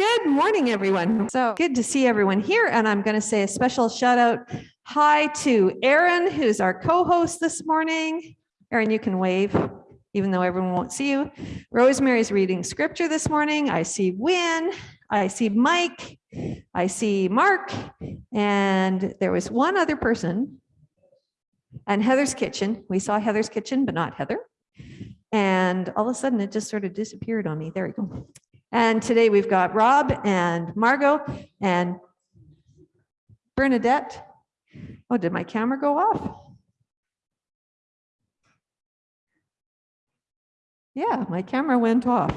Good morning, everyone. So good to see everyone here. And I'm going to say a special shout out hi to Erin, who's our co-host this morning. Erin, you can wave, even though everyone won't see you. Rosemary's reading scripture this morning. I see Win. I see Mike. I see Mark. And there was one other person. And Heather's Kitchen. We saw Heather's Kitchen, but not Heather. And all of a sudden it just sort of disappeared on me. There we go. And today we've got Rob and Margot and Bernadette. Oh, did my camera go off? Yeah, my camera went off.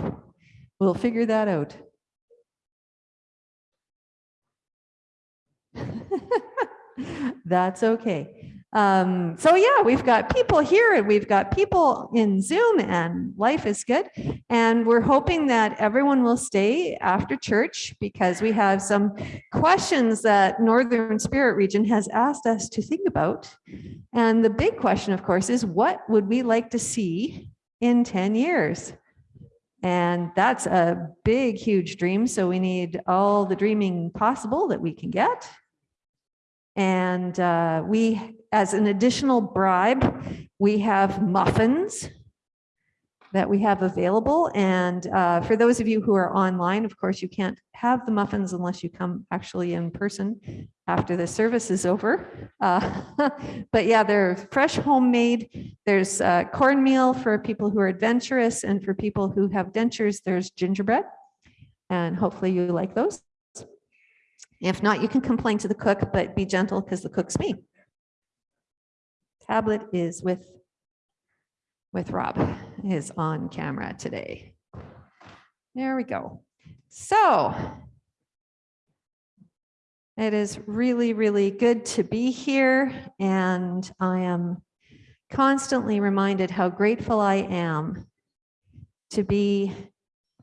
We'll figure that out. That's okay. Um, so yeah, we've got people here and we've got people in Zoom and life is good. And we're hoping that everyone will stay after church because we have some questions that Northern Spirit Region has asked us to think about. And the big question, of course, is what would we like to see in 10 years? And that's a big, huge dream. So we need all the dreaming possible that we can get. And uh, we, as an additional bribe, we have muffins that we have available. And uh, for those of you who are online, of course, you can't have the muffins unless you come actually in person after the service is over. Uh, but yeah, they're fresh homemade. There's uh, cornmeal for people who are adventurous and for people who have dentures, there's gingerbread. And hopefully you like those. If not, you can complain to the cook, but be gentle because the cook's me. Tablet is with, with Rob, is on camera today. There we go. So it is really, really good to be here. And I am constantly reminded how grateful I am to be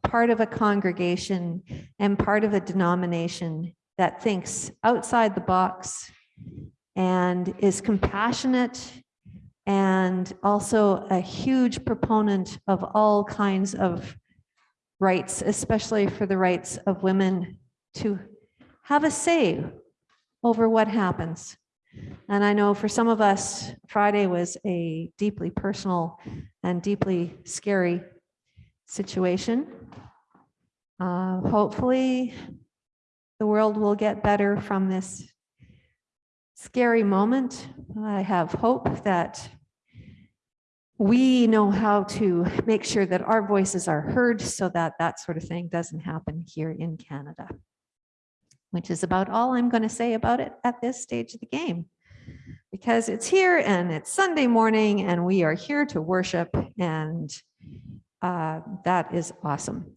part of a congregation and part of a denomination that thinks outside the box and is compassionate and also a huge proponent of all kinds of rights, especially for the rights of women to have a say over what happens. And I know for some of us, Friday was a deeply personal and deeply scary situation. Uh, hopefully, the world will get better from this scary moment. I have hope that we know how to make sure that our voices are heard so that that sort of thing doesn't happen here in Canada, which is about all I'm going to say about it at this stage of the game. Because it's here and it's Sunday morning and we are here to worship and uh, that is awesome.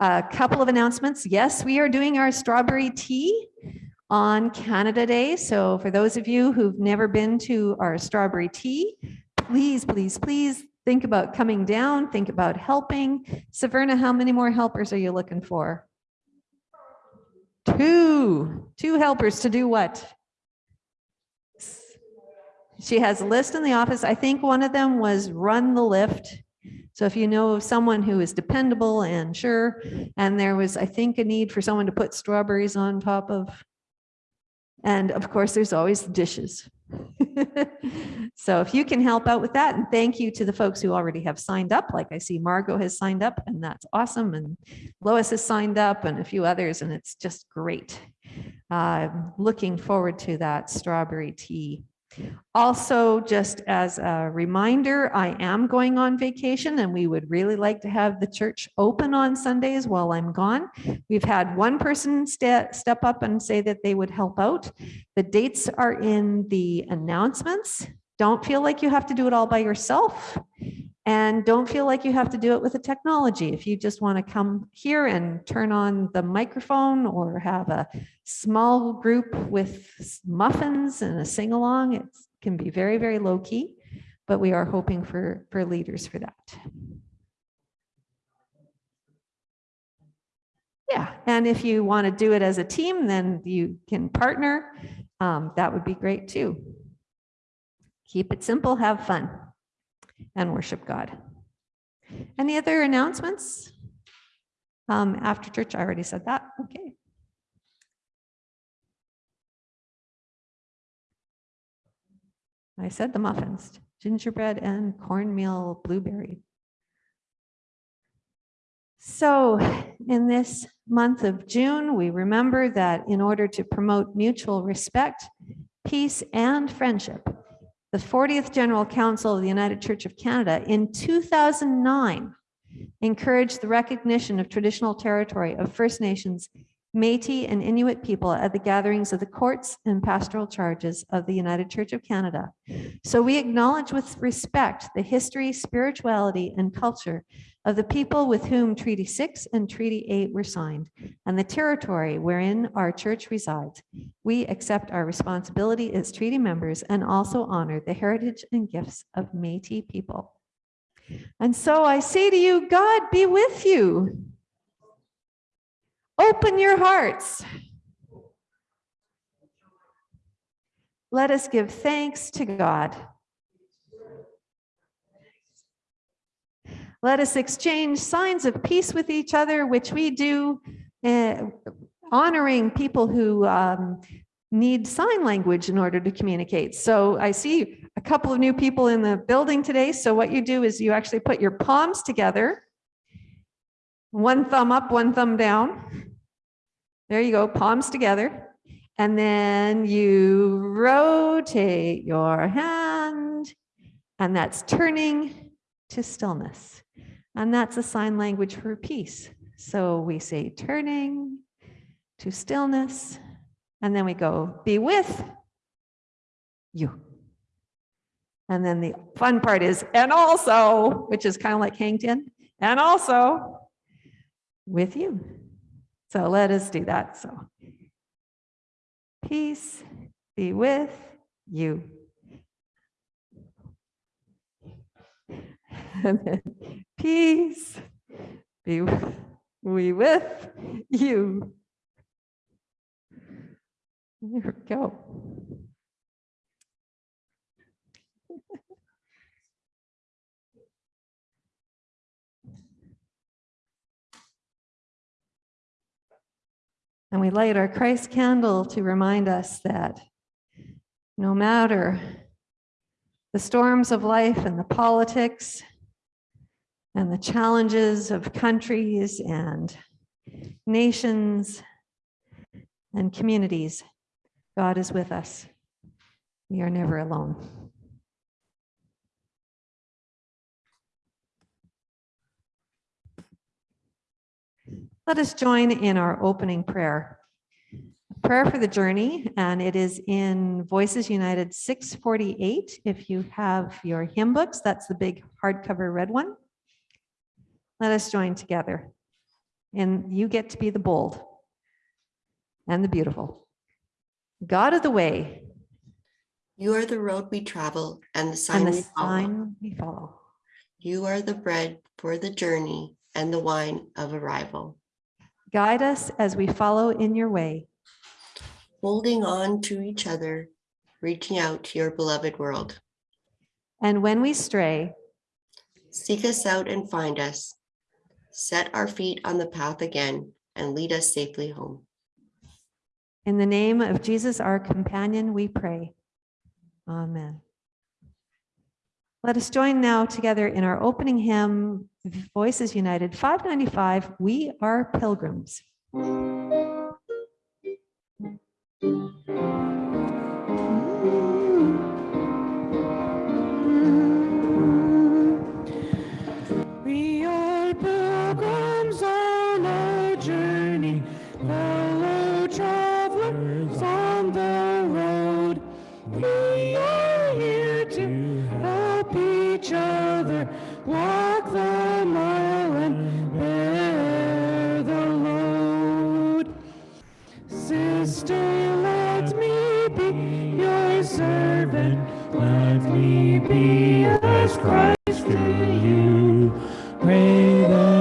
A couple of announcements. Yes, we are doing our strawberry tea on Canada Day. So for those of you who've never been to our strawberry tea, please, please, please think about coming down, think about helping. Saverna, how many more helpers are you looking for? Two, two helpers to do what? She has a list in the office. I think one of them was run the lift so if you know of someone who is dependable and sure, and there was, I think, a need for someone to put strawberries on top of, and of course, there's always dishes. so if you can help out with that, and thank you to the folks who already have signed up, like I see Margot has signed up, and that's awesome, and Lois has signed up, and a few others, and it's just great. Uh, looking forward to that strawberry tea also, just as a reminder, I am going on vacation and we would really like to have the church open on Sundays while I'm gone. We've had one person ste step up and say that they would help out. The dates are in the announcements. Don't feel like you have to do it all by yourself. And don't feel like you have to do it with a technology. If you just want to come here and turn on the microphone or have a small group with muffins and a sing along, it can be very, very low key, but we are hoping for, for leaders for that. Yeah, and if you want to do it as a team, then you can partner. Um, that would be great too. Keep it simple, have fun and worship God. Any other announcements? Um, after church, I already said that. Okay. I said the muffins, gingerbread and cornmeal blueberry. So in this month of June, we remember that in order to promote mutual respect, peace, and friendship, the 40th General Council of the United Church of Canada in 2009 encouraged the recognition of traditional territory of First Nations, Métis, and Inuit people at the gatherings of the courts and pastoral charges of the United Church of Canada. So we acknowledge with respect the history, spirituality, and culture of the people with whom Treaty 6 and Treaty 8 were signed, and the territory wherein our church resides. We accept our responsibility as treaty members and also honor the heritage and gifts of Métis people. And so I say to you, God be with you. Open your hearts. Let us give thanks to God. Let us exchange signs of peace with each other, which we do uh, honoring people who um, need sign language in order to communicate. So I see a couple of new people in the building today. So what you do is you actually put your palms together, one thumb up, one thumb down. There you go, palms together. And then you rotate your hand, and that's turning to stillness. And that's a sign language for peace. So we say turning to stillness, and then we go be with you. And then the fun part is, and also, which is kind of like hanged in, and also with you. So let us do that. So peace be with you. And then peace be we with you. There we go. And we light our Christ candle to remind us that no matter the storms of life and the politics and the challenges of countries and nations and communities, God is with us. We are never alone. Let us join in our opening prayer. Prayer for the journey, and it is in Voices United 648. If you have your hymn books, that's the big hardcover red one. Let us join together. And you get to be the bold and the beautiful. God of the way. You are the road we travel and the And the we follow. sign we follow. You are the bread for the journey and the wine of arrival. Guide us as we follow in your way. Holding on to each other, reaching out to your beloved world. And when we stray, Seek us out and find us. Set our feet on the path again and lead us safely home. in the name of Jesus, our companion, we pray. Amen. Let us join now together in our opening hymn, Voices United 595, We Are Pilgrims. Christ through you. Pray that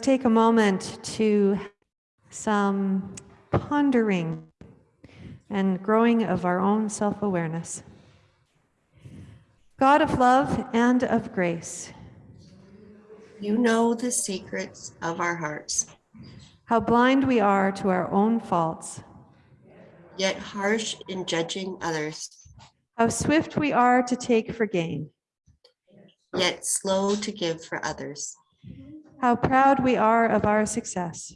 Take a moment to some pondering and growing of our own self awareness. God of love and of grace, You know the secrets of our hearts, how blind we are to our own faults, yet harsh in judging others, how swift we are to take for gain, yet slow to give for others, how proud we are of our success,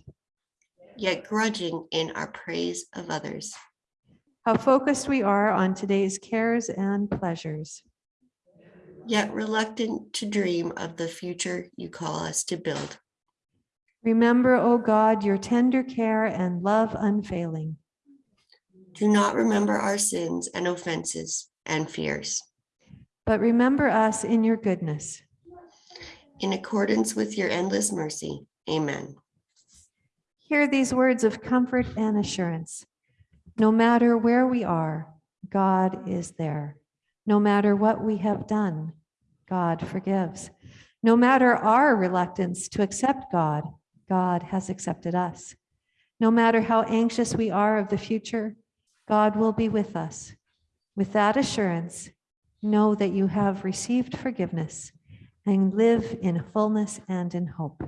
yet grudging in our praise of others, how focused we are on today's cares and pleasures. yet reluctant to dream of the future you call us to build. Remember, O God, your tender care and love unfailing. Do not remember our sins and offenses and fears. But remember us in your goodness. In accordance with your endless mercy. Amen. Hear these words of comfort and assurance. No matter where we are, God is there. No matter what we have done, God forgives. No matter our reluctance to accept God, God has accepted us. No matter how anxious we are of the future, God will be with us. With that assurance, know that you have received forgiveness and live in fullness and in hope.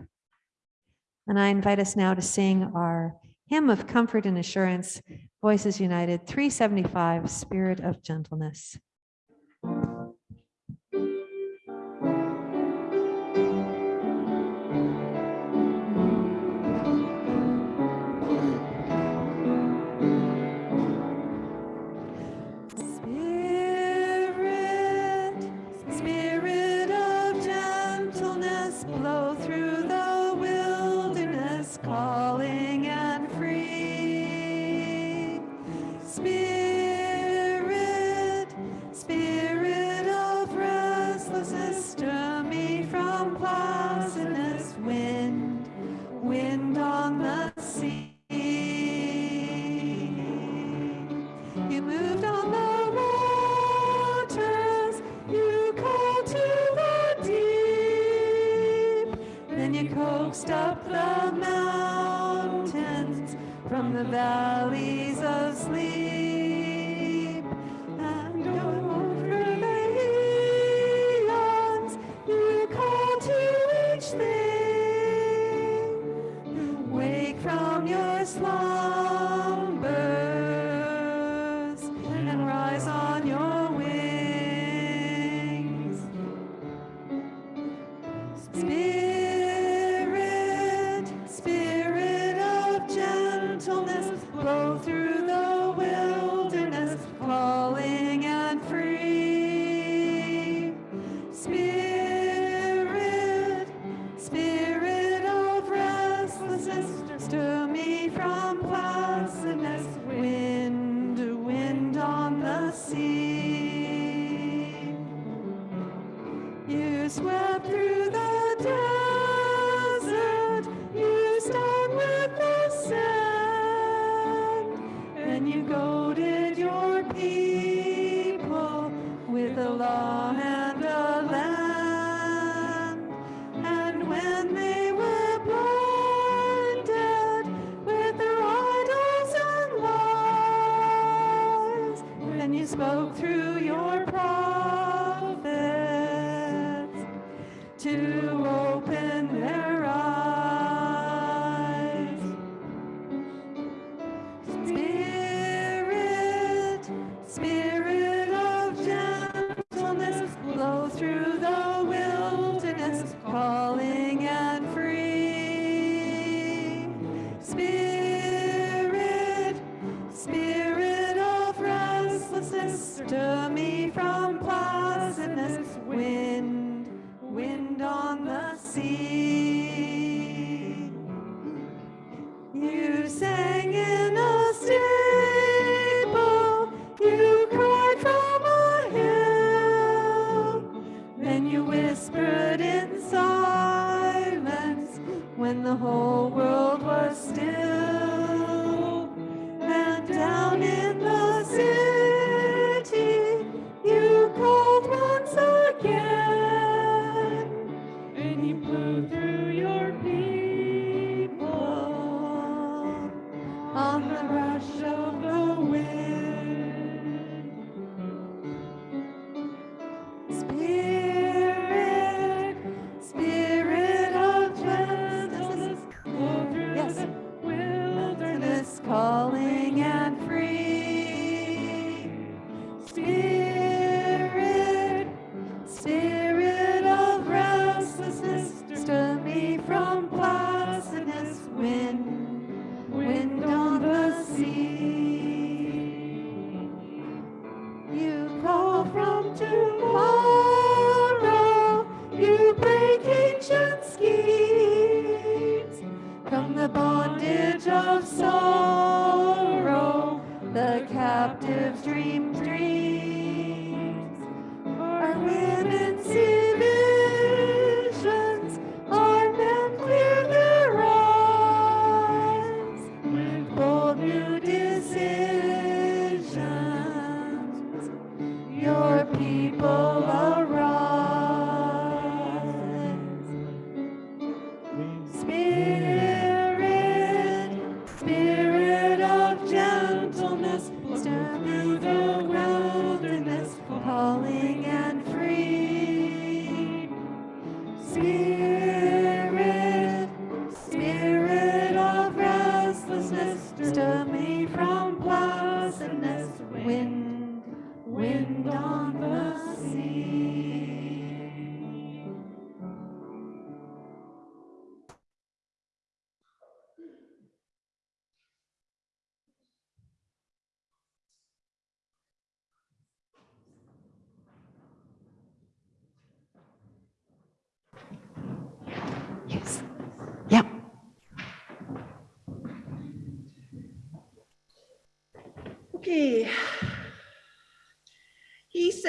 And I invite us now to sing our hymn of comfort and assurance, Voices United 375, Spirit of Gentleness. On the sea. You moved on the waters, you called to the deep. Then you coaxed up the mountains from the valleys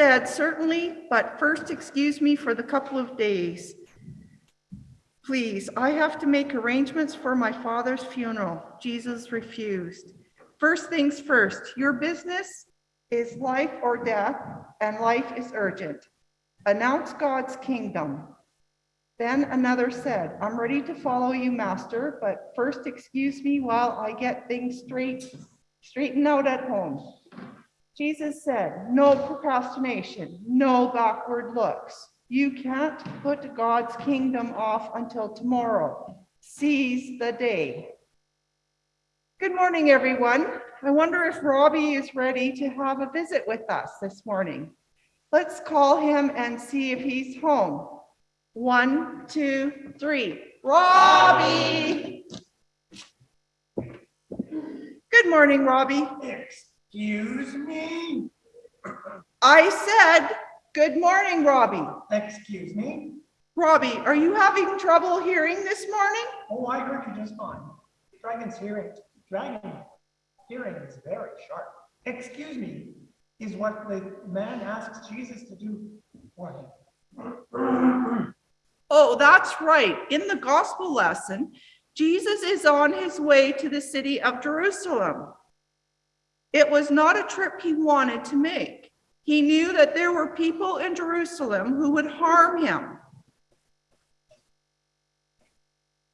said, certainly, but first excuse me for the couple of days. Please, I have to make arrangements for my father's funeral. Jesus refused. First things first, your business is life or death, and life is urgent. Announce God's kingdom. Then another said, I'm ready to follow you, master, but first excuse me while I get things straight, straightened out at home. Jesus said, no procrastination, no backward looks. You can't put God's kingdom off until tomorrow. Seize the day. Good morning, everyone. I wonder if Robbie is ready to have a visit with us this morning. Let's call him and see if he's home. One, two, three. Robbie! Good morning, Robbie. Excuse me? I said, good morning, Robbie. Excuse me? Robbie, are you having trouble hearing this morning? Oh, I heard you just fine. Dragon's hearing, dragon hearing is very sharp. Excuse me, is what the man asks Jesus to do for him. Oh, that's right. In the gospel lesson, Jesus is on his way to the city of Jerusalem. It was not a trip he wanted to make. He knew that there were people in Jerusalem who would harm him.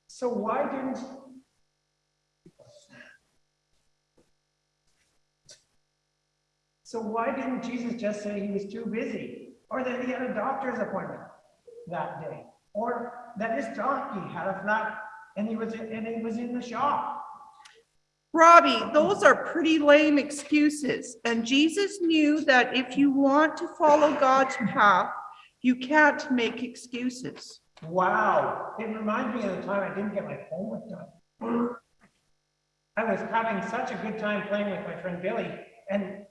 So why didn't? So why didn't Jesus just say he was too busy or that he had a doctor's appointment that day? Or that his donkey had a flat and he was, and he was in the shop. Robbie, those are pretty lame excuses. And Jesus knew that if you want to follow God's path, you can't make excuses. Wow, it reminds me of the time I didn't get my homework done. I was having such a good time playing with my friend Billy and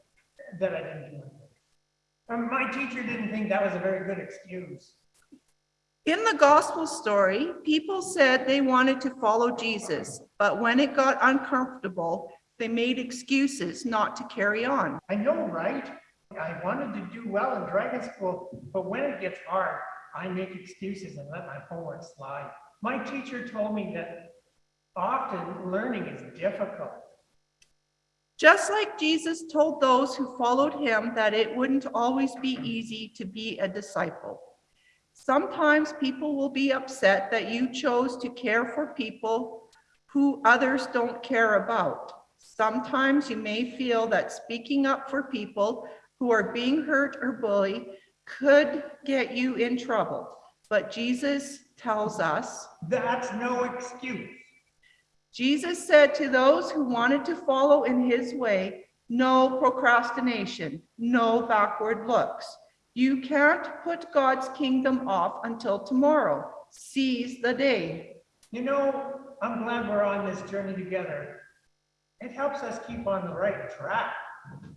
that I didn't do. Um, my teacher didn't think that was a very good excuse. In the gospel story, people said they wanted to follow Jesus, but when it got uncomfortable, they made excuses not to carry on. I know, right? I wanted to do well in dragon school, but when it gets hard, I make excuses and let my homework slide. My teacher told me that often learning is difficult. Just like Jesus told those who followed him that it wouldn't always be easy to be a disciple. Sometimes people will be upset that you chose to care for people who others don't care about. Sometimes you may feel that speaking up for people who are being hurt or bullied could get you in trouble. But Jesus tells us, That's no excuse. Jesus said to those who wanted to follow in his way, no procrastination, no backward looks. You can't put God's kingdom off until tomorrow. Seize the day. You know, I'm glad we're on this journey together. It helps us keep on the right track.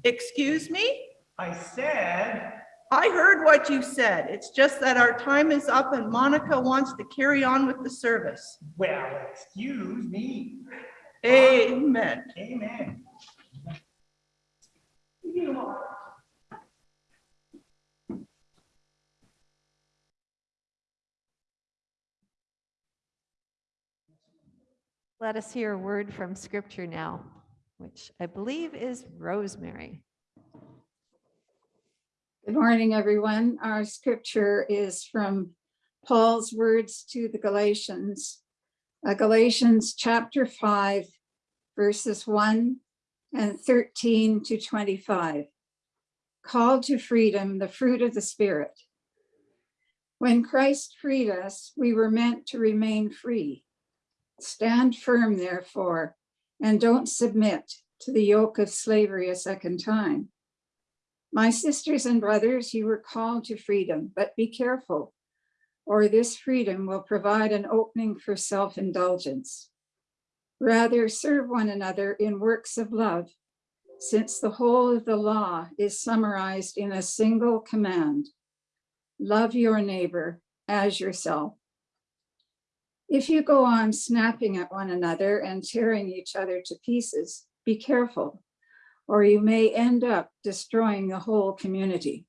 Excuse me? I said, I heard what you said. It's just that our time is up and Monica wants to carry on with the service. well, excuse me. Amen. Amen. Let us hear a word from scripture now, which I believe is Rosemary. Good morning, everyone. Our scripture is from Paul's words to the Galatians. Uh, Galatians chapter 5, verses 1 and 13 to 25. Call to freedom, the fruit of the Spirit. When Christ freed us, we were meant to remain free. Stand firm, therefore, and don't submit to the yoke of slavery a second time. My sisters and brothers, you were called to freedom, but be careful, or this freedom will provide an opening for self-indulgence. Rather, serve one another in works of love, since the whole of the law is summarized in a single command. Love your neighbor as yourself. If you go on snapping at one another and tearing each other to pieces, be careful or you may end up destroying the whole community.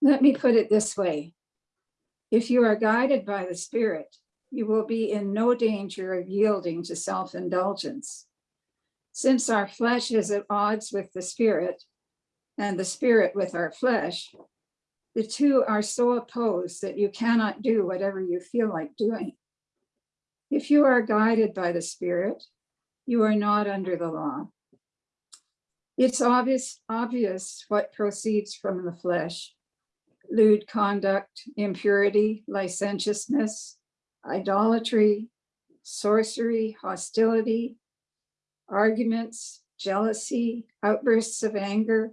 Let me put it this way. If you are guided by the Spirit, you will be in no danger of yielding to self-indulgence. Since our flesh is at odds with the Spirit and the Spirit with our flesh, the two are so opposed that you cannot do whatever you feel like doing. If you are guided by the Spirit, you are not under the law. It's obvious, obvious what proceeds from the flesh. Lewd conduct, impurity, licentiousness, idolatry, sorcery, hostility, arguments, jealousy, outbursts of anger,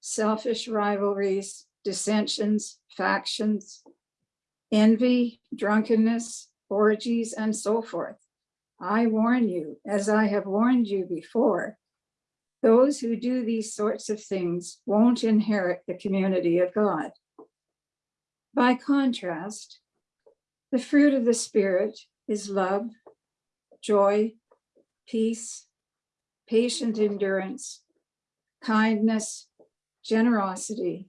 selfish rivalries, dissensions, factions, envy, drunkenness, orgies, and so forth. I warn you, as I have warned you before, those who do these sorts of things won't inherit the community of God. By contrast, the fruit of the Spirit is love, joy, peace, patient endurance, kindness, generosity,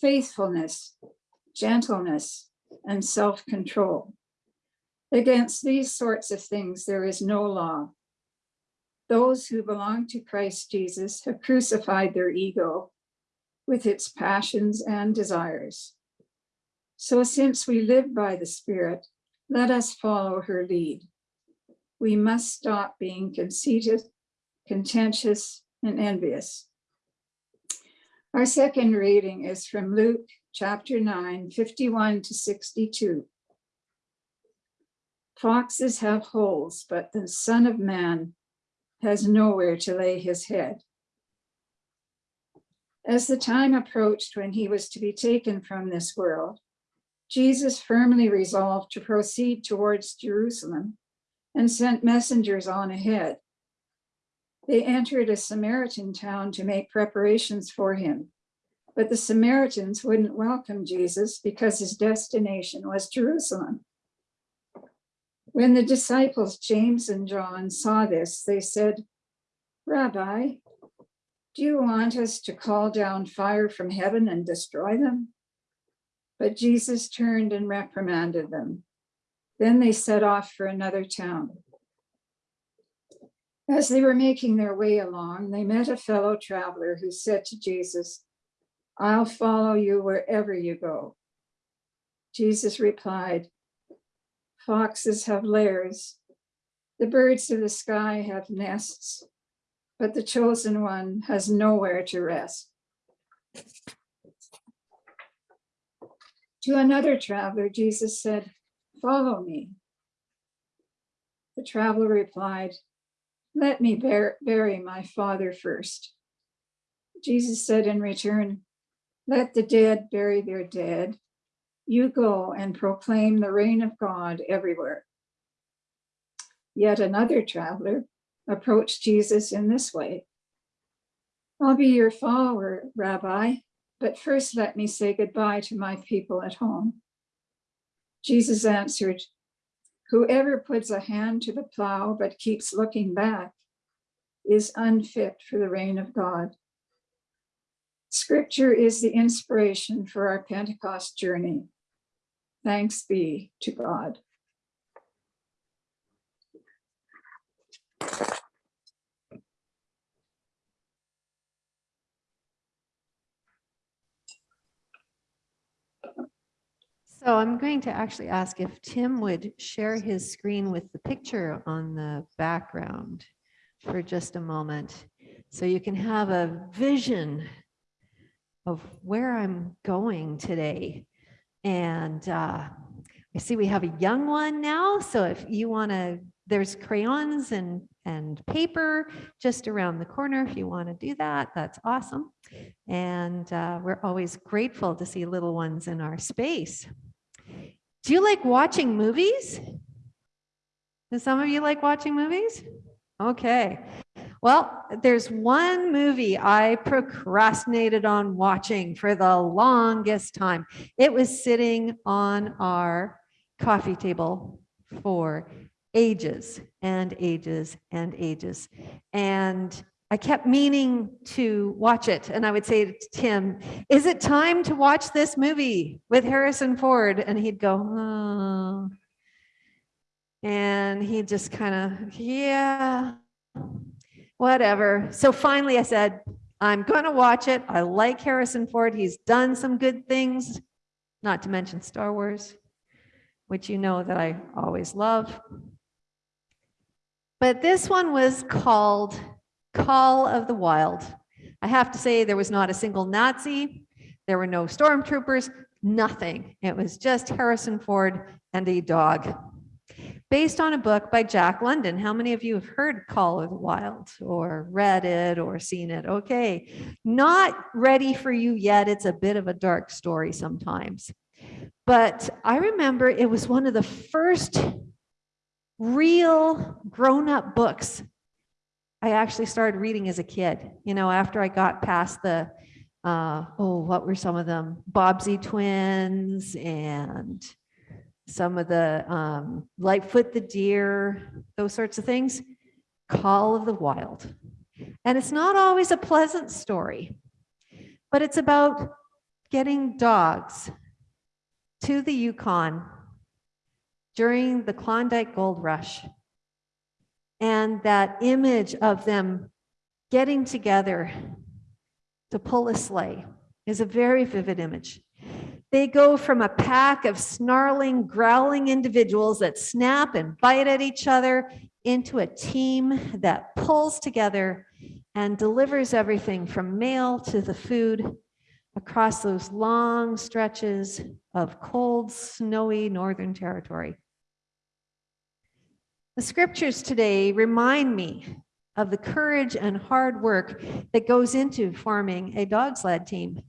faithfulness, gentleness, and self-control. Against these sorts of things, there is no law. Those who belong to Christ Jesus have crucified their ego with its passions and desires. So since we live by the Spirit, let us follow her lead. We must stop being conceited, contentious, and envious. Our second reading is from Luke chapter 9, 51 to 62. Foxes have holes, but the Son of Man has nowhere to lay his head. As the time approached when he was to be taken from this world, Jesus firmly resolved to proceed towards Jerusalem and sent messengers on ahead. They entered a Samaritan town to make preparations for him, but the Samaritans wouldn't welcome Jesus because his destination was Jerusalem. When the disciples James and John saw this, they said, Rabbi, do you want us to call down fire from heaven and destroy them? But Jesus turned and reprimanded them. Then they set off for another town. As they were making their way along, they met a fellow traveler who said to Jesus, I'll follow you wherever you go. Jesus replied, Foxes have lairs, the birds of the sky have nests, but the chosen one has nowhere to rest. To another traveler, Jesus said, Follow me. The traveler replied, Let me bury my father first. Jesus said in return, Let the dead bury their dead. You go and proclaim the reign of God everywhere. Yet another traveler approached Jesus in this way I'll be your follower, Rabbi, but first let me say goodbye to my people at home. Jesus answered, Whoever puts a hand to the plow but keeps looking back is unfit for the reign of God. Scripture is the inspiration for our Pentecost journey. Thanks be to God. So I'm going to actually ask if Tim would share his screen with the picture on the background for just a moment. So you can have a vision of where I'm going today. And uh, I see we have a young one now. So if you want to, there's crayons and, and paper just around the corner. If you want to do that, that's awesome. And uh, we're always grateful to see little ones in our space. Do you like watching movies? Do some of you like watching movies? Okay. Well, there's one movie I procrastinated on watching for the longest time. It was sitting on our coffee table for ages and ages and ages. And I kept meaning to watch it. And I would say to Tim, is it time to watch this movie with Harrison Ford? And he'd go, oh. And he just kind of, yeah, whatever. So finally I said, I'm going to watch it. I like Harrison Ford. He's done some good things, not to mention Star Wars, which you know that I always love. But this one was called Call of the Wild. I have to say there was not a single Nazi. There were no stormtroopers, nothing. It was just Harrison Ford and a dog. Based on a book by Jack London. How many of you have heard Call of the Wild or read it or seen it? Okay, not ready for you yet. It's a bit of a dark story sometimes. But I remember it was one of the first real grown-up books I actually started reading as a kid, you know, after I got past the, uh, oh, what were some of them? Bobbsey twins and some of the um, Lightfoot the deer, those sorts of things. Call of the Wild. And it's not always a pleasant story, but it's about getting dogs to the Yukon during the Klondike Gold Rush and that image of them getting together to pull a sleigh is a very vivid image. They go from a pack of snarling, growling individuals that snap and bite at each other into a team that pulls together and delivers everything from mail to the food across those long stretches of cold, snowy Northern Territory. The scriptures today remind me of the courage and hard work that goes into forming a dog sled team.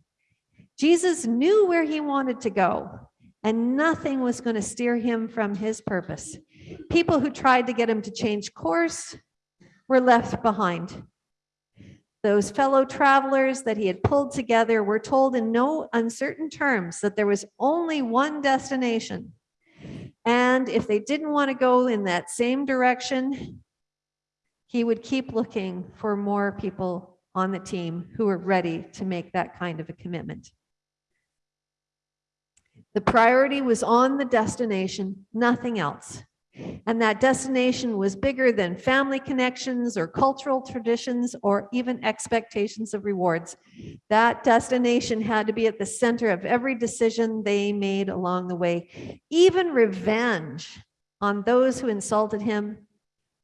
Jesus knew where he wanted to go, and nothing was going to steer him from his purpose. People who tried to get him to change course were left behind. Those fellow travelers that he had pulled together were told in no uncertain terms that there was only one destination. And if they didn't want to go in that same direction, he would keep looking for more people on the team who were ready to make that kind of a commitment. The priority was on the destination, nothing else. And that destination was bigger than family connections or cultural traditions or even expectations of rewards. That destination had to be at the center of every decision they made along the way. Even revenge on those who insulted him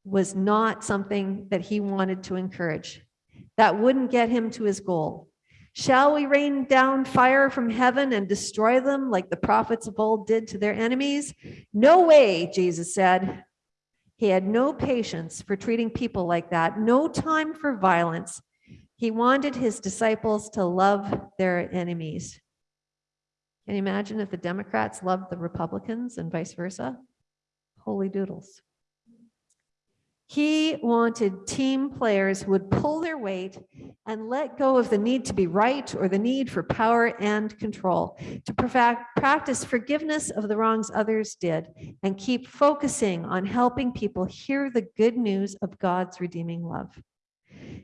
was not something that he wanted to encourage. That wouldn't get him to his goal. Shall we rain down fire from heaven and destroy them like the prophets of old did to their enemies? No way, Jesus said. He had no patience for treating people like that, no time for violence. He wanted his disciples to love their enemies. Can you imagine if the Democrats loved the Republicans and vice versa? Holy doodles. He wanted team players who would pull their weight and let go of the need to be right or the need for power and control, to practice forgiveness of the wrongs others did, and keep focusing on helping people hear the good news of God's redeeming love.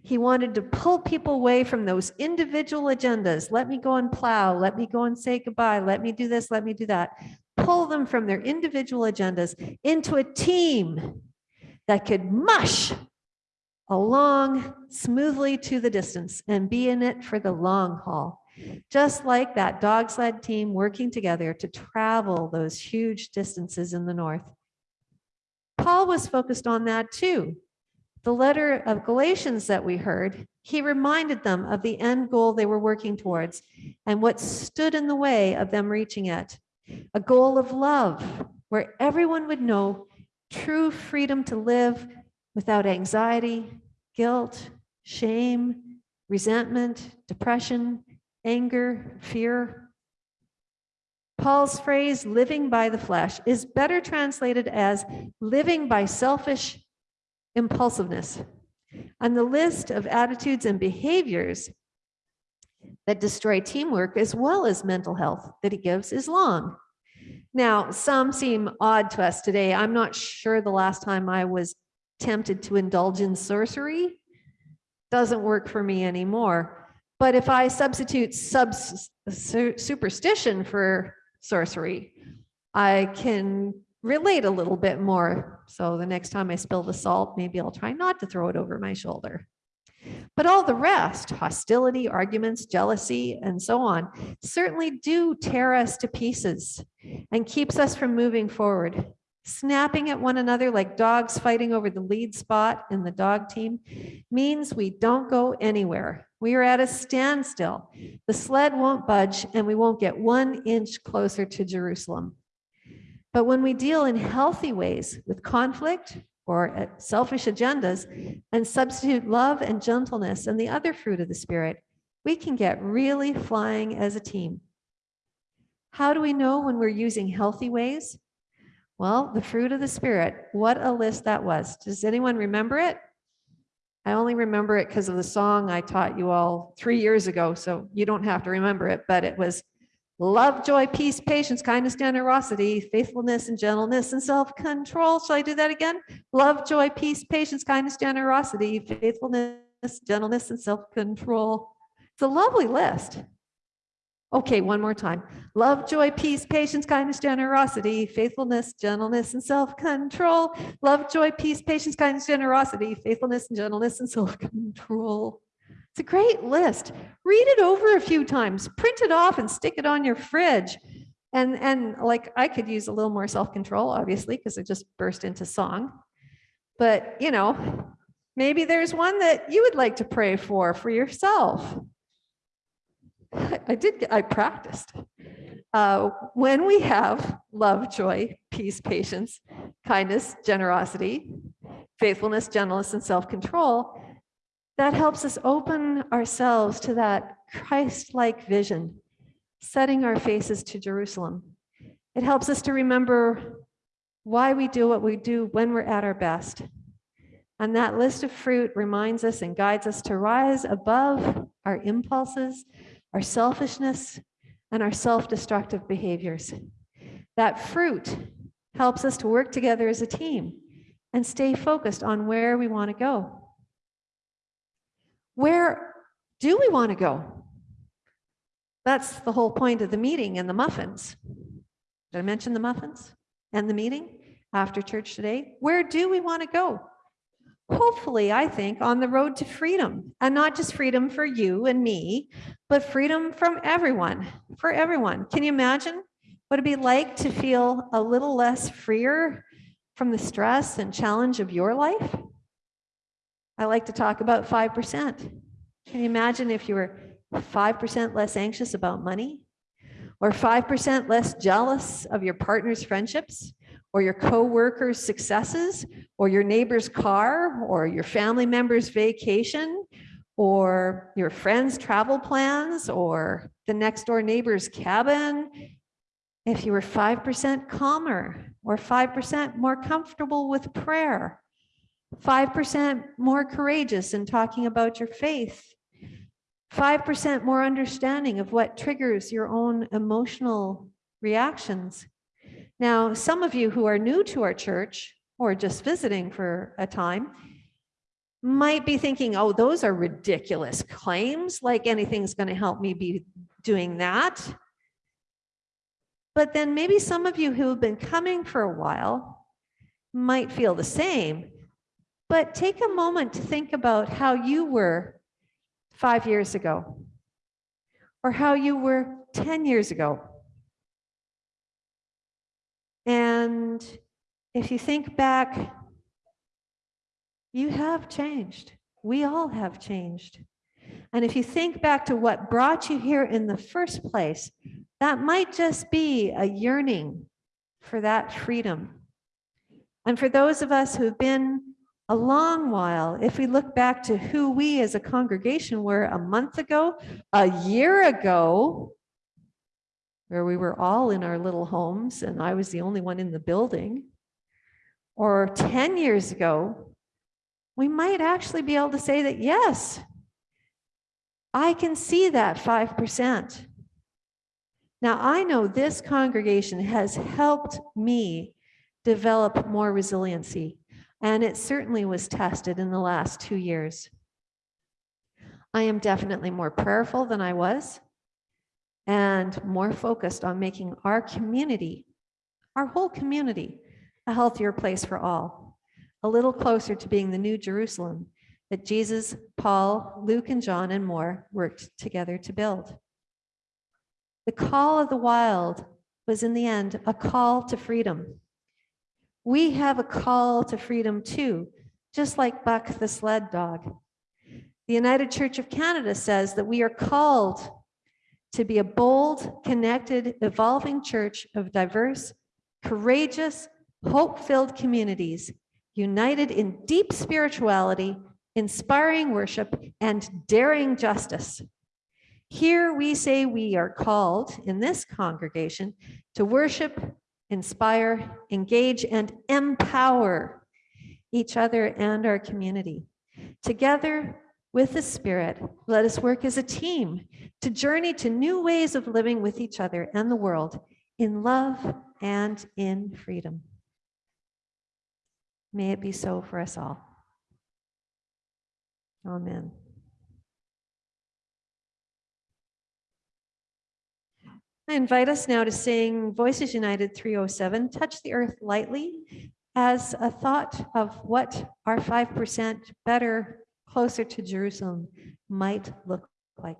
He wanted to pull people away from those individual agendas. Let me go and plow. Let me go and say goodbye. Let me do this. Let me do that. Pull them from their individual agendas into a team that could mush along smoothly to the distance and be in it for the long haul. Just like that dog sled team working together to travel those huge distances in the north. Paul was focused on that too. The letter of Galatians that we heard, he reminded them of the end goal they were working towards and what stood in the way of them reaching it. A goal of love where everyone would know true freedom to live without anxiety, guilt, shame, resentment, depression, anger, fear. Paul's phrase, living by the flesh, is better translated as living by selfish impulsiveness. And the list of attitudes and behaviors that destroy teamwork as well as mental health that he gives is long. Now, some seem odd to us today. I'm not sure the last time I was tempted to indulge in sorcery. Doesn't work for me anymore. But if I substitute sub superstition for sorcery, I can relate a little bit more. So the next time I spill the salt, maybe I'll try not to throw it over my shoulder. But all the rest, hostility, arguments, jealousy, and so on, certainly do tear us to pieces and keeps us from moving forward. Snapping at one another like dogs fighting over the lead spot in the dog team means we don't go anywhere. We are at a standstill. The sled won't budge and we won't get one inch closer to Jerusalem. But when we deal in healthy ways with conflict, or selfish agendas and substitute love and gentleness and the other fruit of the spirit, we can get really flying as a team. How do we know when we're using healthy ways? Well, the fruit of the spirit, what a list that was. Does anyone remember it? I only remember it because of the song I taught you all three years ago, so you don't have to remember it, but it was love, joy, peace, patience, kindness, generosity, faithfulness, and gentleness, and self-control. Shall I do that again? Love, joy, peace, patience, kindness, generosity, faithfulness, gentleness, and self-control. It's a lovely list. Okay, one more time. Love, joy, peace, patience, kindness, generosity, faithfulness, gentleness, and self-control. Love, joy, peace, patience, kindness, generosity, faithfulness, and gentleness, and self-control. It's a great list. Read it over a few times, print it off and stick it on your fridge. And, and like I could use a little more self-control, obviously, because I just burst into song. But, you know, maybe there's one that you would like to pray for for yourself. I did, get- I practiced. Uh, When we have love, joy, peace, patience, kindness, generosity, faithfulness, gentleness, and self-control, that helps us open ourselves to that Christ-like vision, setting our faces to Jerusalem. It helps us to remember why we do what we do when we're at our best. And that list of fruit reminds us and guides us to rise above our impulses, our selfishness, and our self-destructive behaviors. That fruit helps us to work together as a team and stay focused on where we want to go. Where do we want to go? That's the whole point of the meeting and the muffins. Did I mention the muffins and the meeting after church today? Where do we want to go? Hopefully, I think, on the road to freedom, and not just freedom for you and me, but freedom from everyone, for everyone. Can you imagine what it'd be like to feel a little less freer from the stress and challenge of your life? I like to talk about 5%. Can you imagine if you were 5% less anxious about money? Or 5% less jealous of your partner's friendships? Or your co-workers' successes? Or your neighbor's car? Or your family member's vacation? Or your friend's travel plans? Or the next door neighbor's cabin? If you were 5% calmer or 5% more comfortable with prayer, 5% more courageous in talking about your faith, 5% more understanding of what triggers your own emotional reactions. Now, some of you who are new to our church or just visiting for a time might be thinking, oh, those are ridiculous claims, like anything's going to help me be doing that. But then maybe some of you who have been coming for a while might feel the same. But take a moment to think about how you were five years ago, or how you were 10 years ago. And if you think back, you have changed. We all have changed. And if you think back to what brought you here in the first place, that might just be a yearning for that freedom. And for those of us who've been a long while, if we look back to who we as a congregation were a month ago, a year ago, where we were all in our little homes and I was the only one in the building, or 10 years ago, we might actually be able to say that, yes, I can see that 5%. Now, I know this congregation has helped me develop more resiliency, and it certainly was tested in the last two years. I am definitely more prayerful than I was and more focused on making our community, our whole community, a healthier place for all, a little closer to being the new Jerusalem that Jesus, Paul, Luke, and John, and more worked together to build. The call of the wild was in the end a call to freedom. We have a call to freedom too, just like Buck the sled dog. The United Church of Canada says that we are called to be a bold, connected, evolving church of diverse, courageous, hope-filled communities, united in deep spirituality, inspiring worship, and daring justice. Here we say we are called in this congregation to worship, inspire, engage, and empower each other and our community. Together with the Spirit, let us work as a team to journey to new ways of living with each other and the world in love and in freedom. May it be so for us all. Amen. I invite us now to sing Voices United 307, Touch the Earth Lightly, as a thought of what our 5% better, closer to Jerusalem might look like.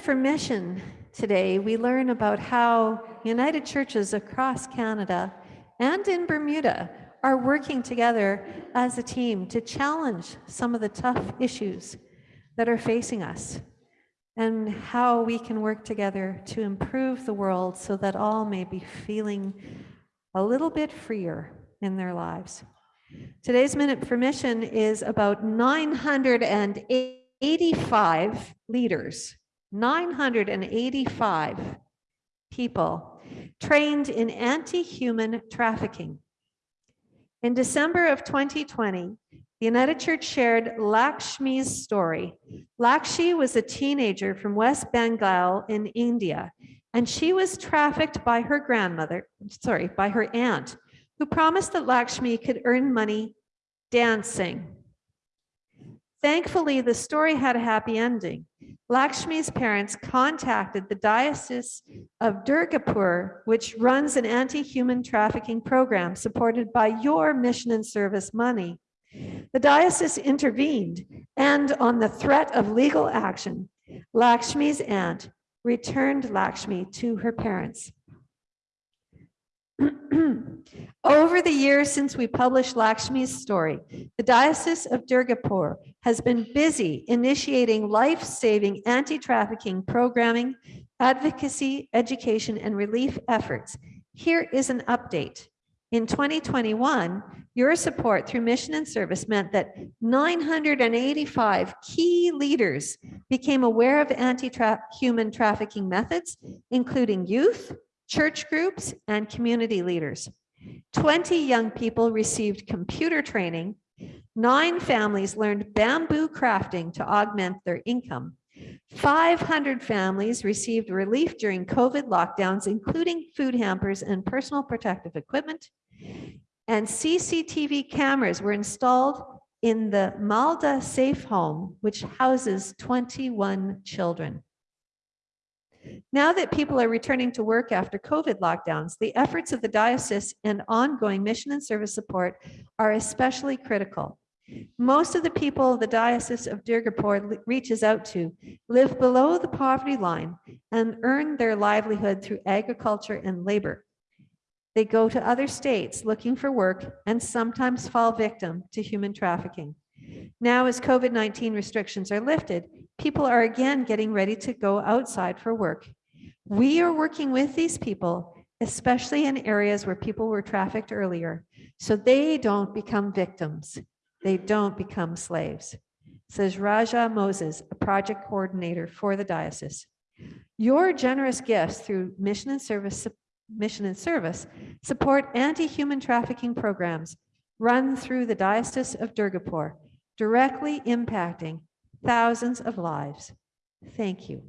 For Mission today, we learn about how United Churches across Canada and in Bermuda are working together as a team to challenge some of the tough issues that are facing us and how we can work together to improve the world so that all may be feeling a little bit freer in their lives. Today's Minute for Mission is about 985 leaders, 985 people trained in anti-human trafficking. In December of 2020, the United Church shared Lakshmi's story. Lakshmi was a teenager from West Bengal in India, and she was trafficked by her grandmother, sorry, by her aunt, who promised that Lakshmi could earn money dancing. Thankfully, the story had a happy ending. Lakshmi's parents contacted the Diocese of Durgapur, which runs an anti-human trafficking program supported by your mission and service money. The diocese intervened, and on the threat of legal action, Lakshmi's aunt returned Lakshmi to her parents. Over the years since we published Lakshmi's story, the Diocese of Durgapur has been busy initiating life-saving anti-trafficking programming, advocacy, education, and relief efforts. Here is an update. In 2021, your support through mission and service meant that 985 key leaders became aware of anti-human trafficking methods, including youth, church groups, and community leaders. 20 young people received computer training. Nine families learned bamboo crafting to augment their income. 500 families received relief during COVID lockdowns, including food hampers and personal protective equipment. And CCTV cameras were installed in the Malda Safe Home, which houses 21 children. Now that people are returning to work after COVID lockdowns, the efforts of the diocese and ongoing mission and service support are especially critical. Most of the people the Diocese of Durgapur reaches out to live below the poverty line and earn their livelihood through agriculture and labor. They go to other states looking for work and sometimes fall victim to human trafficking. Now, as COVID-19 restrictions are lifted, people are again getting ready to go outside for work. We are working with these people, especially in areas where people were trafficked earlier, so they don't become victims. They don't become slaves, says Raja Moses, a project coordinator for the diocese. Your generous gifts through mission and service, mission and service support anti-human trafficking programs run through the Diocese of Durgapur, directly impacting thousands of lives. Thank you.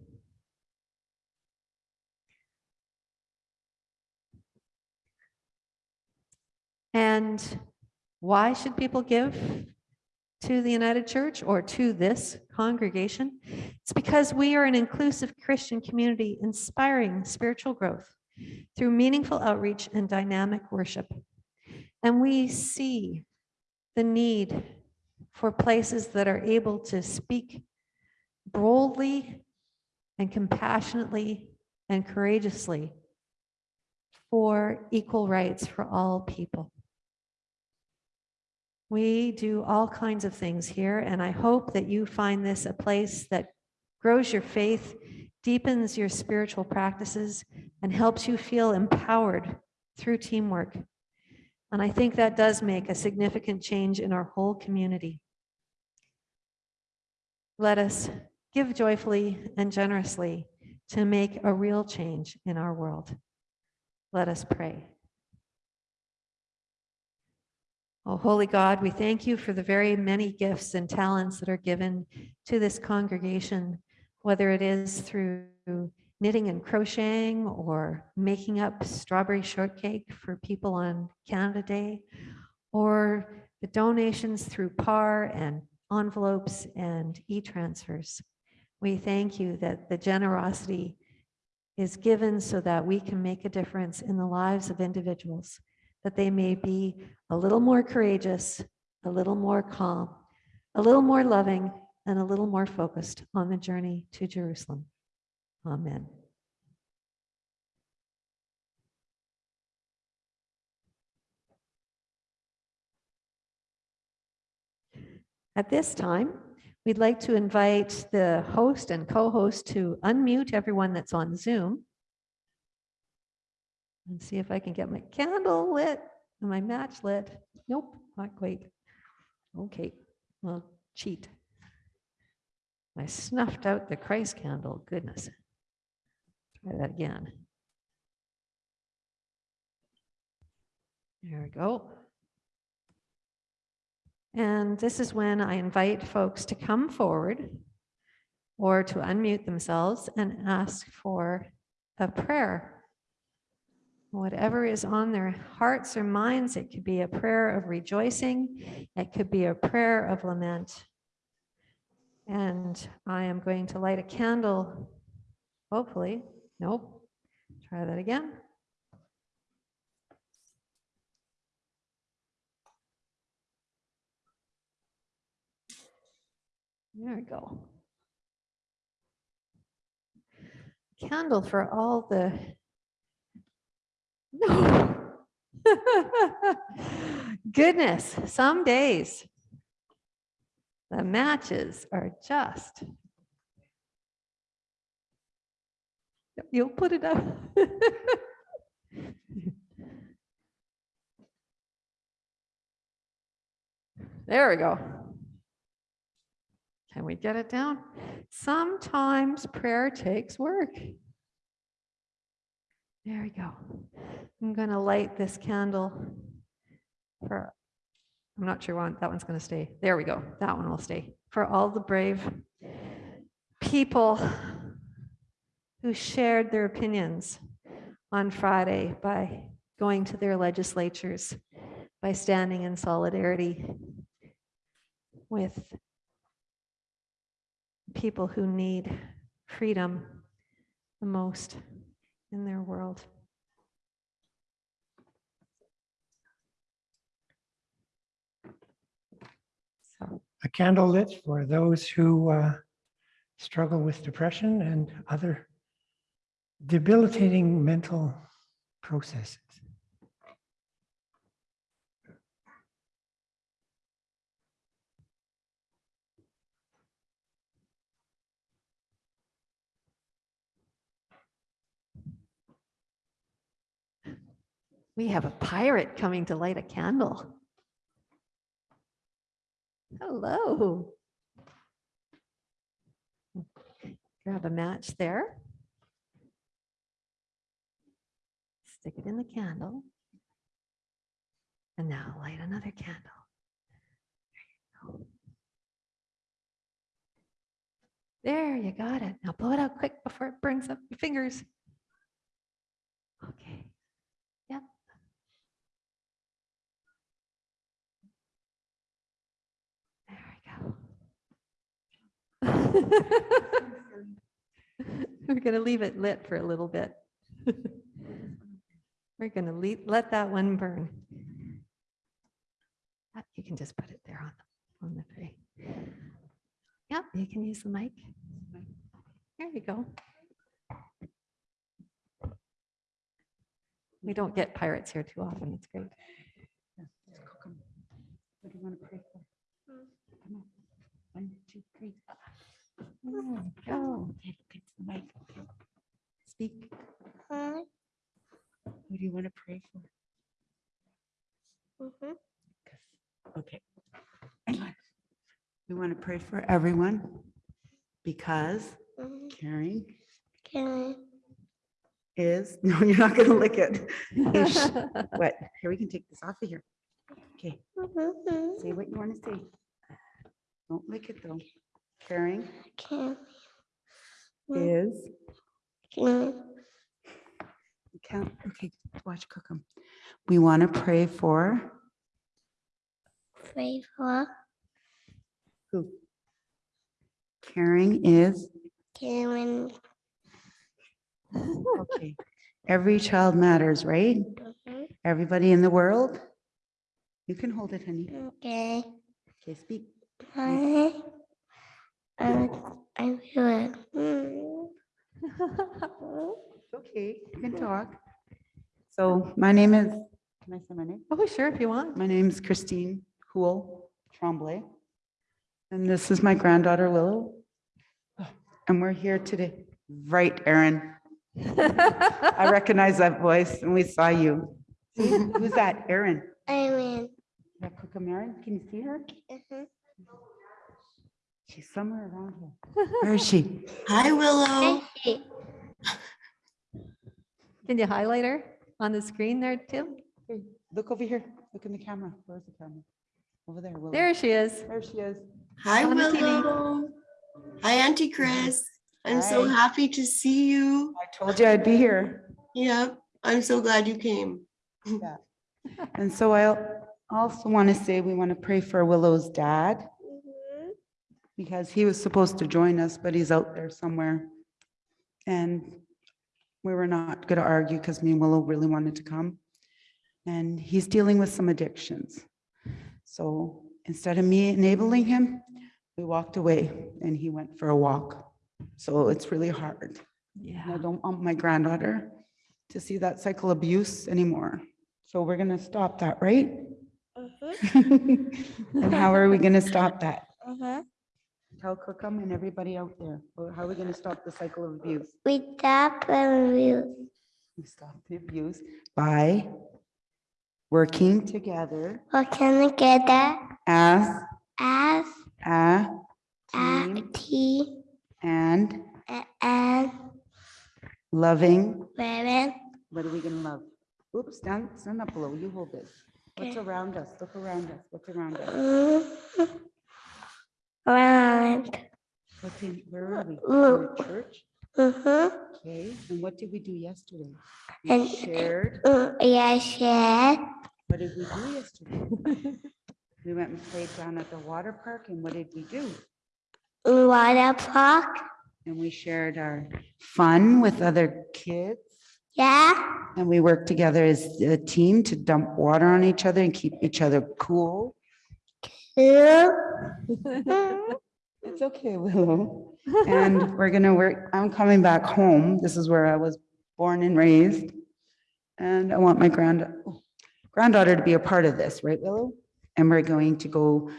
And why should people give to the United Church or to this congregation? It's because we are an inclusive Christian community inspiring spiritual growth through meaningful outreach and dynamic worship. And we see the need for places that are able to speak boldly and compassionately and courageously for equal rights for all people. We do all kinds of things here, and I hope that you find this a place that grows your faith, deepens your spiritual practices, and helps you feel empowered through teamwork. And I think that does make a significant change in our whole community. Let us give joyfully and generously to make a real change in our world. Let us pray. Oh, holy God, we thank you for the very many gifts and talents that are given to this congregation, whether it is through knitting and crocheting or making up strawberry shortcake for people on Canada Day, or the donations through PAR and envelopes and e-transfers. We thank you that the generosity is given so that we can make a difference in the lives of individuals, that they may be a little more courageous, a little more calm, a little more loving, and a little more focused on the journey to Jerusalem. Amen. At this time, we'd like to invite the host and co-host to unmute everyone that's on Zoom. And see if I can get my candle lit and my match lit. Nope, not quite. Okay, well, cheat. I snuffed out the Christ candle, goodness. Try that again. There we go. And this is when I invite folks to come forward or to unmute themselves and ask for a prayer. Whatever is on their hearts or minds, it could be a prayer of rejoicing, it could be a prayer of lament. And I am going to light a candle, hopefully. Nope. Try that again. There we go. Candle for all the. No. Goodness, some days the matches are just. You'll put it up. There we go. Can we get it down? Sometimes prayer takes work. There we go. I'm going to light this candle for, I'm not sure one, that one's going to stay. There we go. That one will stay. For all the brave people who shared their opinions on Friday by going to their legislatures, by standing in solidarity with people who need freedom the most in their world. A candle lit for those who uh, struggle with depression and other debilitating mental processes. we have a pirate coming to light a candle. Hello. Grab a match there. stick it in the candle. And now light another candle. There you, go. there, you got it. Now blow it out quick before it burns up your fingers. Okay. Yep. There we go. We're going to leave it lit for a little bit. We're going to leave, let that one burn. You can just put it there on, the on the tray. Yep, you can use the mic. There you go. We don't get pirates here too often. It's great. What do you want to pray for? Come on. One, two, three. There you Go, Okay, look into the mic. Okay. speak. Who do you want to pray for? Okay. We want to pray for everyone because caring is, no, you're not going to lick it. Is What? Here, we can take this off of here. Okay, say what you want to say. Don't lick it though. Caring is, you can't, okay, watch cook them. We want to pray for Pray for who? Caring is, Karen. okay. Every child matters, right? Mhm. Everybody in the world? You can hold it, honey. Okay. Okay, speak. I, I, I feel it. Okay, you can talk. So my name is, can I say my name? Oh, sure, if you want. My name's Christine Hool Tremblay. And this is my granddaughter Willow. And we're here today. Right, Erin. I recognize that voice and we saw you. See, Who's that? Erin. I'm in. Yeah, Cookham Erin. Can you see her? Mhm. She's somewhere around here. Where is she? Hi, Willow. Hey, Can you highlight her on the screen there, Tim? Here, Look over here. Look in the camera. Where's the camera? Over there. Willow. There she is. There she is. Hi, On. Willow. Hi, Auntie Chris. I'm so happy to see you. I told you I'd be here. Yep, I'm so glad you came. Yeah. And so I also want to say we want to pray for Willow's dad Mhm. because he was supposed to join us, but he's out there somewhere. And we were not going to argue because me and Willow really wanted to come. And he's dealing with some addictions. So instead of me enabling him, we walked away and he went for a walk. So it's really hard. And I don't want my granddaughter to see that cycle abuse anymore. So we're gonna stop that, right? Mhm. And how are we gonna stop that? Mhm. Tell Cookham and everybody out there, how are we gonna stop the cycle of abuse? We tap and we We stop the abuse by working together working together as as a a team team and and loving, women. what are we gonna love? Oops, stand, stand up below, you hold this. What's around us? Look around us. What's around us? Mm-hmm. Mhm. Round. What's where are we? Look. We're at Church? Mhm. Okay, and what did we do yesterday? And- We shared, Mm, Yeah, share. what did we do yesterday? We went and played down at the water park and what did we do? Water park. And we shared our fun with other kids Yeah. and we worked together as a team to dump water on each other and keep each other cool. It's okay, Willow. And we're gonna work, I'm coming back home. This is where I was born and raised. And I want my grand granddaughter to be a part of this, right, Willow? And we're going to go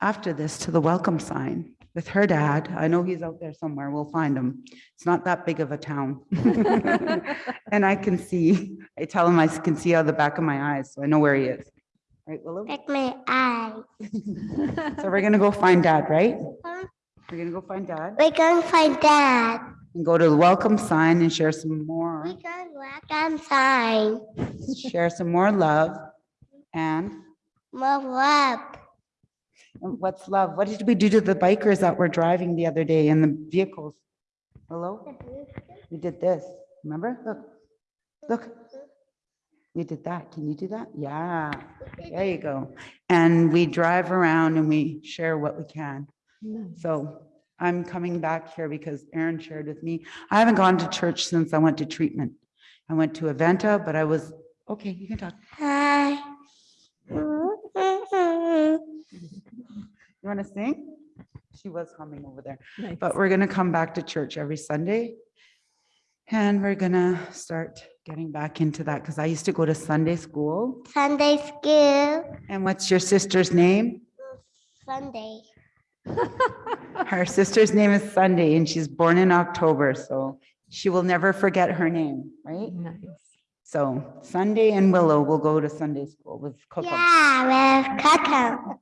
after this to the welcome sign with her dad. I know he's out there somewhere. We'll find him. It's not that big of a town. And I can see, I tell him I can see out of the back of my eyes, so I know where he is. Right, Willow? Like my eyes. So we're gonna go find dad, right? We're gonna go find dad. We're gonna find dad. and go to the welcome sign and share some more, We're gonna welcome sign. share some more love. And More love. and what's love? What did we do to the bikers that were driving the other day in the vehicles? Hello? We did this, remember? Look, look. We did that. Can you do that? Yeah, there you go. And we drive around and we share what we can. Nice. So I'm coming back here because Erin shared with me. I haven't gone to church since I went to treatment. I went to Aventa, but I was, okay, you can talk. Hi. You want to sing? She was humming over there. Nice. But we're gonna come back to church every Sunday. And we're gonna start getting back into that because I used to go to Sunday school. Sunday school. And what's your sister's name? Sunday. Her sister's name is Sunday and she's born in October, so she will never forget her name, right? Nice. So Sunday and Willow will go to Sunday school with Coco. Yeah, with Coco.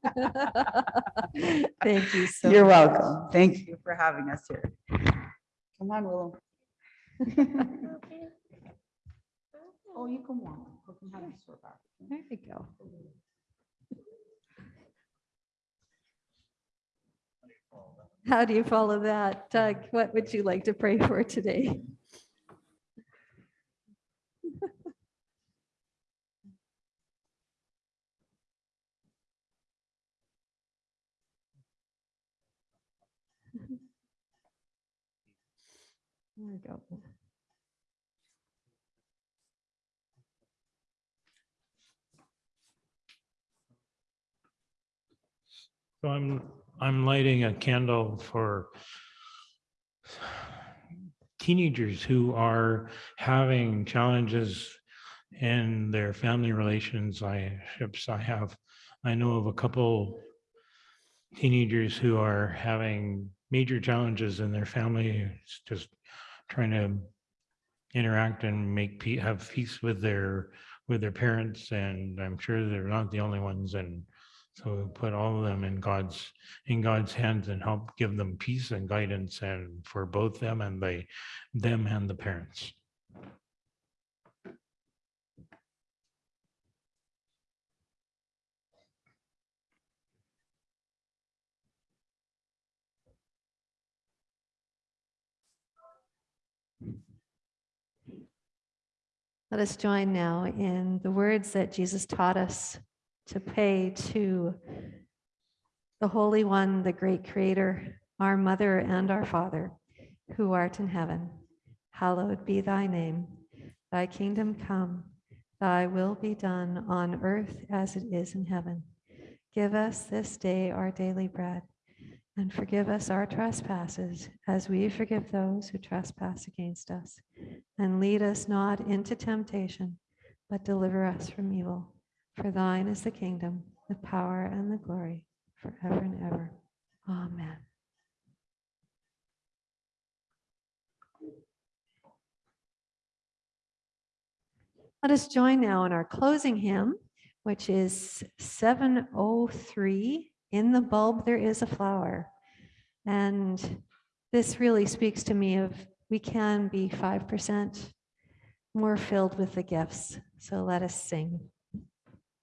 Thank you so. You're much. welcome. Thank you for having us here. Come on, Willow. Oh, you can walk. You can have a sore back. There you go. How do you follow that? Doug, what would you like to pray for today? There we go. So I'm, I'm lighting a candle for teenagers who are having challenges in their family relationships. I have, I know of a couple teenagers who are having major challenges in their family, just trying to interact and make, have peace with their, with their parents. And I'm sure they're not the only ones. And so we put all of them in God's, in God's hands and help give them peace and guidance and for both them and they, them and the parents. Let us join now in the words that Jesus taught us to pay to the Holy One, the great Creator, our Mother and our Father, who art in heaven. Hallowed be thy name. Thy kingdom come, thy will be done on earth as it is in heaven. Give us this day our daily bread, and forgive us our trespasses as we forgive those who trespass against us. And lead us not into temptation, but deliver us from evil. For thine is the kingdom, the power, and the glory forever and ever. Amen. Let us join now in our closing hymn, which is 703, In the Bulb There Is a Flower. And this really speaks to me of we can be 5% more filled with the gifts. So let us sing.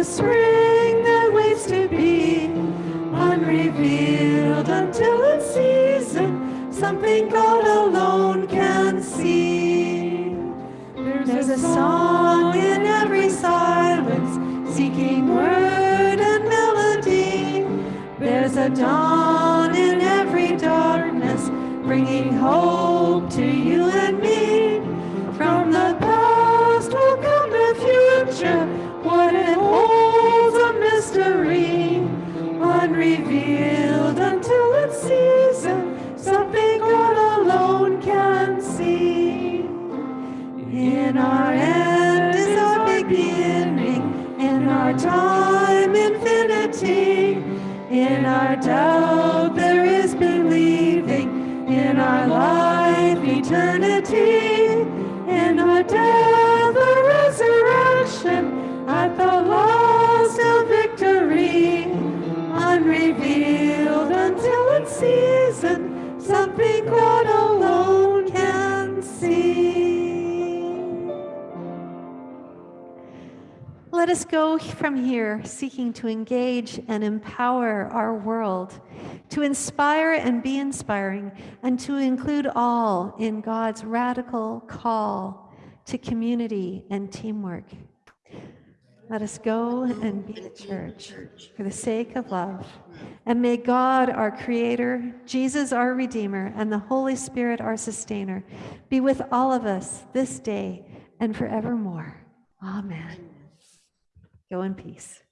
a spring that waits to be unrevealed until its season, something God alone can see. There's a song in every silence, seeking word and melody. There's a dawn in every darkness, bringing hope our doubt Let us go from here seeking to engage and empower our world, to inspire and be inspiring, and to include all in God's radical call to community and teamwork. Let us go and be the church for the sake of love. And may God, our Creator, Jesus, our Redeemer, and the Holy Spirit, our Sustainer, be with all of us this day and forevermore. Amen. Go in peace.